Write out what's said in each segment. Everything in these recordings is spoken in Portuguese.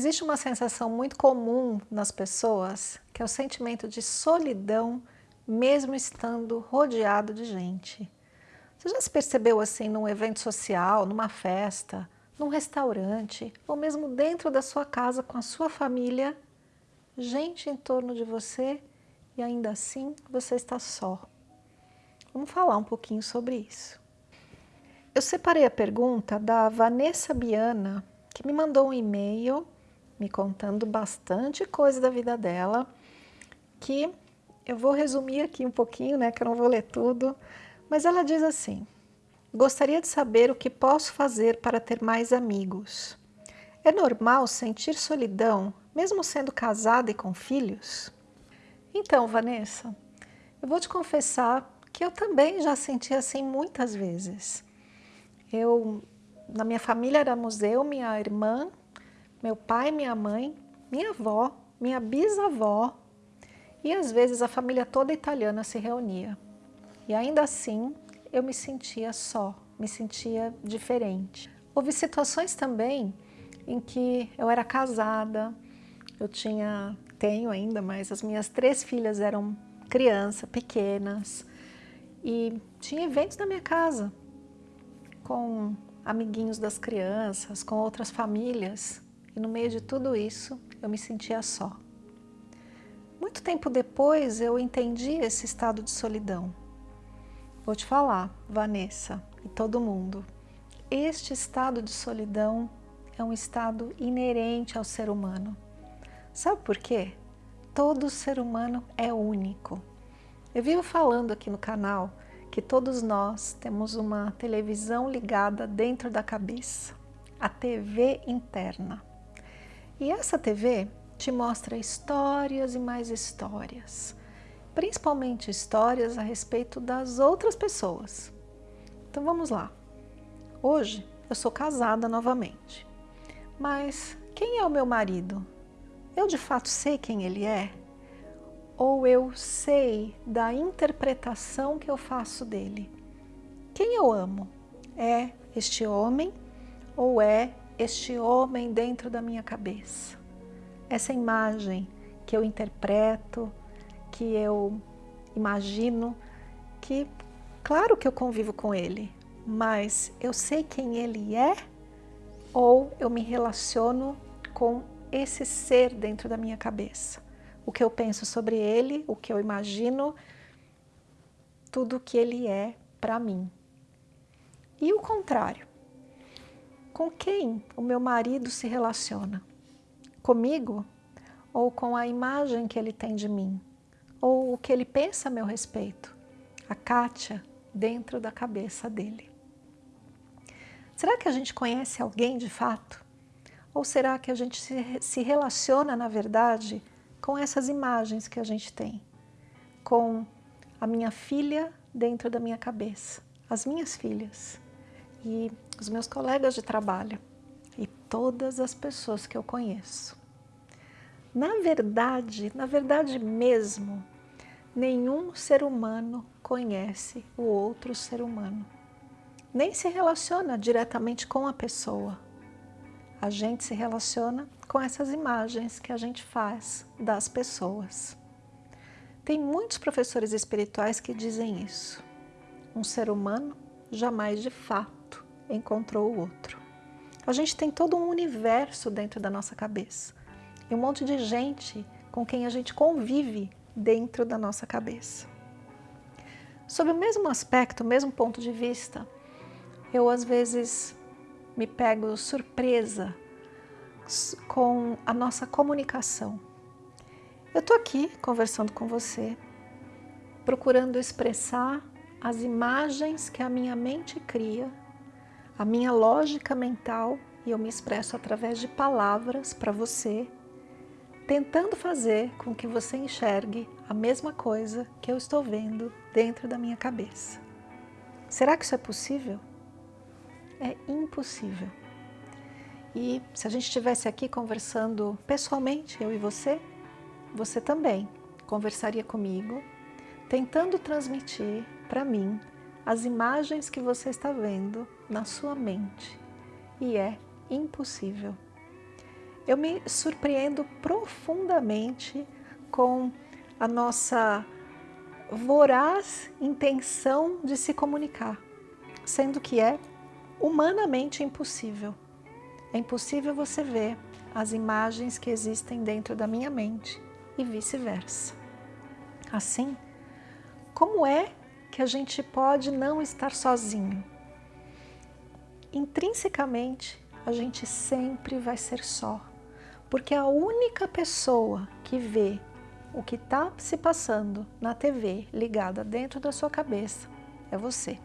Existe uma sensação muito comum nas pessoas, que é o sentimento de solidão, mesmo estando rodeado de gente. Você já se percebeu assim num evento social, numa festa, num restaurante, ou mesmo dentro da sua casa com a sua família, gente em torno de você e ainda assim você está só. Vamos falar um pouquinho sobre isso. Eu separei a pergunta da Vanessa Biana, que me mandou um e-mail me contando bastante coisa da vida dela, que eu vou resumir aqui um pouquinho, né, que eu não vou ler tudo, mas ela diz assim, gostaria de saber o que posso fazer para ter mais amigos. É normal sentir solidão, mesmo sendo casada e com filhos? Então, Vanessa, eu vou te confessar que eu também já senti assim muitas vezes. Eu, na minha família era museu, minha irmã meu pai, minha mãe, minha avó, minha bisavó e às vezes a família toda italiana se reunia. E ainda assim eu me sentia só, me sentia diferente. Houve situações também em que eu era casada, eu tinha, tenho ainda, mas as minhas três filhas eram crianças, pequenas, e tinha eventos na minha casa com amiguinhos das crianças, com outras famílias, e no meio de tudo isso, eu me sentia só. Muito tempo depois, eu entendi esse estado de solidão. Vou te falar, Vanessa e todo mundo, este estado de solidão é um estado inerente ao ser humano. Sabe por quê? Todo ser humano é único. Eu vivo falando aqui no canal que todos nós temos uma televisão ligada dentro da cabeça, a TV interna. E essa TV te mostra histórias e mais histórias, principalmente histórias a respeito das outras pessoas. Então vamos lá. Hoje eu sou casada novamente, mas quem é o meu marido? Eu de fato sei quem ele é? Ou eu sei da interpretação que eu faço dele? Quem eu amo? É este homem ou é este homem dentro da minha cabeça. Essa imagem que eu interpreto, que eu imagino, que claro que eu convivo com ele, mas eu sei quem ele é ou eu me relaciono com esse ser dentro da minha cabeça. O que eu penso sobre ele, o que eu imagino, tudo o que ele é para mim. E o contrário, com quem o meu marido se relaciona? Comigo? Ou com a imagem que ele tem de mim? Ou o que ele pensa a meu respeito? A Kátia dentro da cabeça dele. Será que a gente conhece alguém de fato? Ou será que a gente se relaciona, na verdade, com essas imagens que a gente tem? Com a minha filha dentro da minha cabeça, as minhas filhas, e os meus colegas de trabalho e todas as pessoas que eu conheço. Na verdade, na verdade mesmo, nenhum ser humano conhece o outro ser humano. Nem se relaciona diretamente com a pessoa. A gente se relaciona com essas imagens que a gente faz das pessoas. Tem muitos professores espirituais que dizem isso. Um ser humano jamais de fato encontrou o outro. A gente tem todo um universo dentro da nossa cabeça e um monte de gente com quem a gente convive dentro da nossa cabeça. Sob o mesmo aspecto, o mesmo ponto de vista, eu às vezes me pego surpresa com a nossa comunicação. Eu estou aqui conversando com você, procurando expressar as imagens que a minha mente cria a minha lógica mental e eu me expresso através de palavras para você, tentando fazer com que você enxergue a mesma coisa que eu estou vendo dentro da minha cabeça. Será que isso é possível? É impossível. E se a gente estivesse aqui conversando pessoalmente, eu e você, você também conversaria comigo, tentando transmitir para mim as imagens que você está vendo na sua mente e é impossível. eu me surpreendo profundamente com a nossa voraz intenção de se comunicar, sendo que é humanamente impossível. É impossível você ver as imagens que existem dentro da minha mente e vice-versa. Assim, como é que a gente pode não estar sozinho? Intrinsecamente, a gente sempre vai ser só, porque a única pessoa que vê o que está se passando na TV ligada dentro da sua cabeça é você.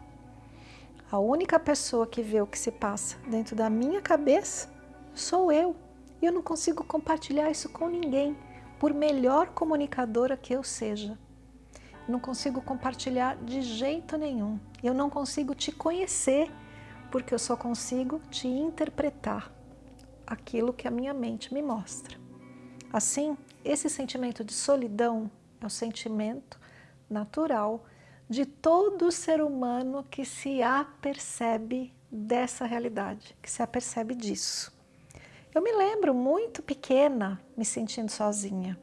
A única pessoa que vê o que se passa dentro da minha cabeça sou eu. E eu não consigo compartilhar isso com ninguém, por melhor comunicadora que eu seja. Não consigo compartilhar de jeito nenhum. Eu não consigo te conhecer, porque eu só consigo te interpretar aquilo que a minha mente me mostra. Assim, esse sentimento de solidão é o sentimento natural de todo ser humano que se apercebe dessa realidade, que se apercebe disso. Eu me lembro muito pequena me sentindo sozinha.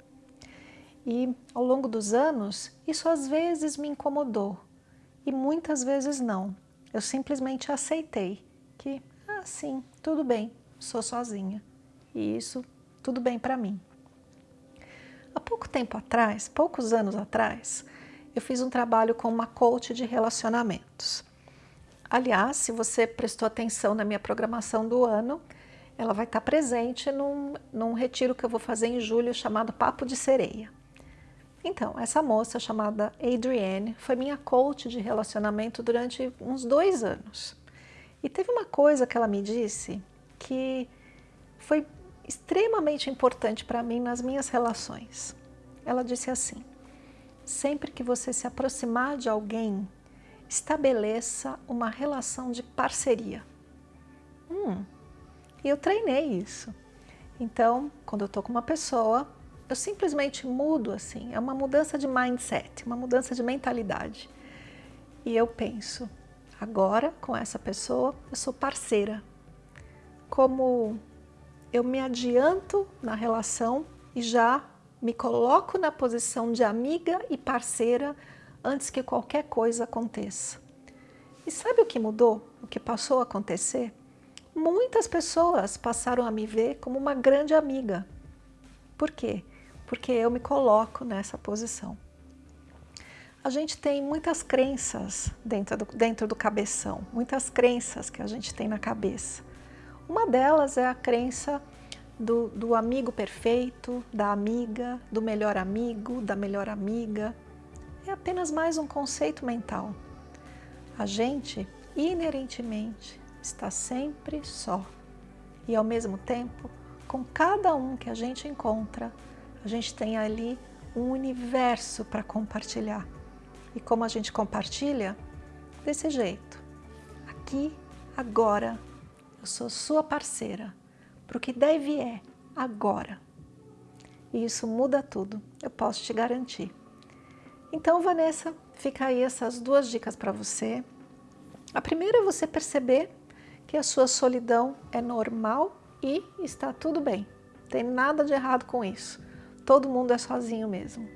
E ao longo dos anos, isso às vezes me incomodou e muitas vezes não. Eu simplesmente aceitei que, ah, sim, tudo bem, sou sozinha. E isso, tudo bem para mim. Há pouco tempo atrás, poucos anos atrás, eu fiz um trabalho com uma coach de relacionamentos. Aliás, se você prestou atenção na minha programação do ano, ela vai estar presente num, num retiro que eu vou fazer em julho chamado Papo de Sereia. Então, essa moça chamada Adrienne foi minha coach de relacionamento durante uns dois anos. E teve uma coisa que ela me disse que foi extremamente importante para mim nas minhas relações. Ela disse assim, sempre que você se aproximar de alguém, estabeleça uma relação de parceria. Hum, e eu treinei isso. Então, quando eu estou com uma pessoa, eu simplesmente mudo assim, é uma mudança de mindset, uma mudança de mentalidade. E eu penso, agora com essa pessoa eu sou parceira. Como eu me adianto na relação e já me coloco na posição de amiga e parceira antes que qualquer coisa aconteça. E sabe o que mudou? O que passou a acontecer? Muitas pessoas passaram a me ver como uma grande amiga. Por quê? Porque eu me coloco nessa posição. A gente tem muitas crenças dentro do, dentro do cabeção, muitas crenças que a gente tem na cabeça. Uma delas é a crença do, do amigo perfeito, da amiga, do melhor amigo, da melhor amiga. É apenas mais um conceito mental. A gente, inerentemente, está sempre só. E ao mesmo tempo, com cada um que a gente encontra, a gente tem ali um universo para compartilhar. E como a gente compartilha? Desse jeito. Aqui, agora, eu sou sua parceira, para o que deve é agora. E isso muda tudo, eu posso te garantir. Então, Vanessa, fica aí essas duas dicas para você. A primeira é você perceber que a sua solidão é normal e está tudo bem. Tem nada de errado com isso. Todo mundo é sozinho mesmo.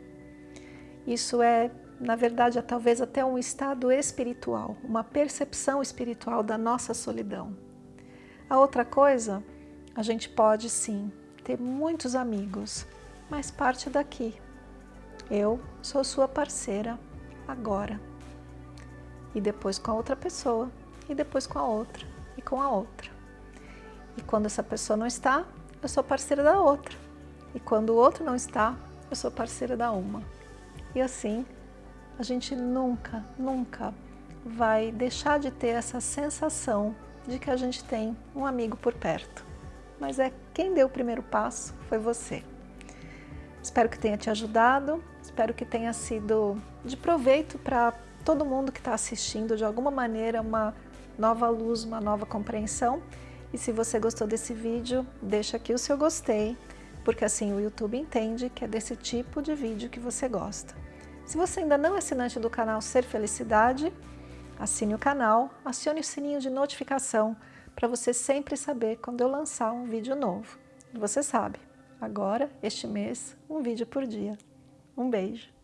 Isso é, na verdade, é talvez até um estado espiritual, uma percepção espiritual da nossa solidão. A outra coisa, a gente pode sim ter muitos amigos, mas parte daqui. Eu sou sua parceira agora. E depois com a outra pessoa, e depois com a outra, e com a outra. E quando essa pessoa não está, eu sou parceira da outra. E quando o outro não está, eu sou parceira da uma. E assim, a gente nunca, nunca vai deixar de ter essa sensação de que a gente tem um amigo por perto. Mas é quem deu o primeiro passo foi você. Espero que tenha te ajudado, espero que tenha sido de proveito para todo mundo que está assistindo, de alguma maneira, uma nova luz, uma nova compreensão. E se você gostou desse vídeo, deixa aqui o seu gostei, porque assim o YouTube entende que é desse tipo de vídeo que você gosta. Se você ainda não é assinante do canal Ser Felicidade, Assine o canal, acione o sininho de notificação para você sempre saber quando eu lançar um vídeo novo. Você sabe, agora, este mês, um vídeo por dia. Um beijo.